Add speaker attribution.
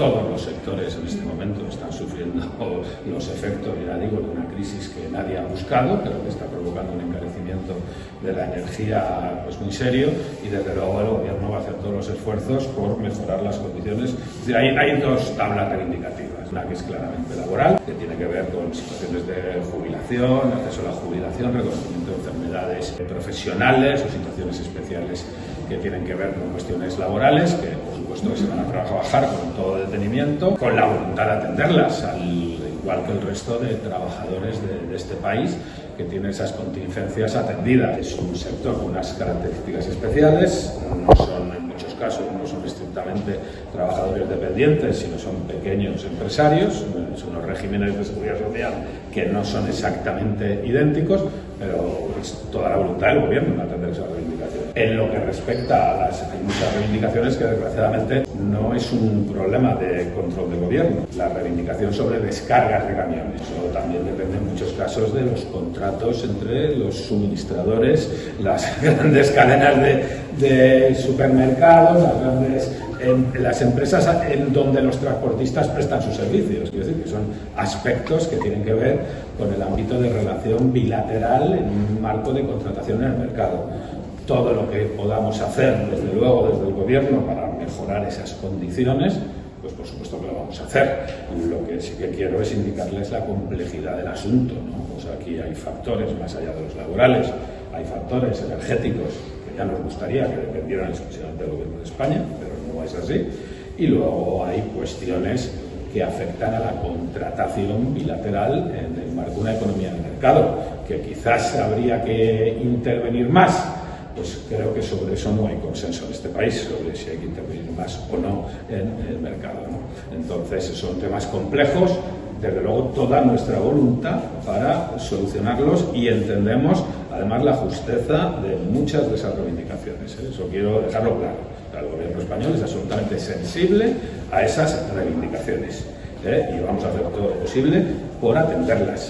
Speaker 1: todos los sectores en este momento están sufriendo los efectos, ya digo, de una crisis que nadie ha buscado, pero que está provocando un encarecimiento de la energía pues, muy serio y desde luego el Gobierno va a hacer todos los esfuerzos por mejorar las condiciones. Es decir, hay, dos tablas reivindicativas, una que es claramente laboral, que tiene que ver con situaciones de jubilación, acceso a la jubilación, reconocimiento de enfermedades profesionales o situaciones especiales que tienen que ver con cuestiones laborales, que por supuesto se van a trabajar con todo detenimiento, con la voluntad de atenderlas, al igual que el resto de trabajadores de, de este país que tiene esas contingencias atendidas. Es un sector con unas características especiales, no son en muchos casos no son estrictamente trabajadores dependientes, sino son pequeños empresarios, son unos regímenes de seguridad social que no son exactamente idénticos, pero es toda la voluntad del gobierno en atender esas reivindicaciones. En lo que respecta a las hay muchas reivindicaciones que desgraciadamente no es un problema de control de gobierno. La reivindicación sobre descargas de camiones, eso también depende en muchos casos de los contratos entre los suministradores, las grandes cadenas de, de supermercados, las grandes en las empresas en donde los transportistas prestan sus servicios. Quiero decir que son aspectos que tienen que ver con el ámbito de relación bilateral en un marco de contratación en el mercado. Todo lo que podamos hacer, desde luego, desde el Gobierno para mejorar esas condiciones, pues por supuesto que lo vamos a hacer. Lo que sí que quiero es indicarles la complejidad del asunto. ¿no? Pues aquí hay factores más allá de los laborales, hay factores energéticos que ya nos gustaría que dependieran exclusivamente del Gobierno de España, pero es así. Y luego hay cuestiones que afectan a la contratación bilateral en el marco de una economía de mercado, que quizás habría que intervenir más. Pues creo que sobre eso no hay consenso en este país, sobre si hay que intervenir más o no en el mercado. Entonces son temas complejos, desde luego toda nuestra voluntad para solucionarlos y entendemos además la justeza de muchas de esas reivindicaciones. ¿eh? Eso quiero dejarlo claro. El gobierno español es absolutamente sensible a esas reivindicaciones ¿eh? y vamos a hacer todo lo posible por atenderlas.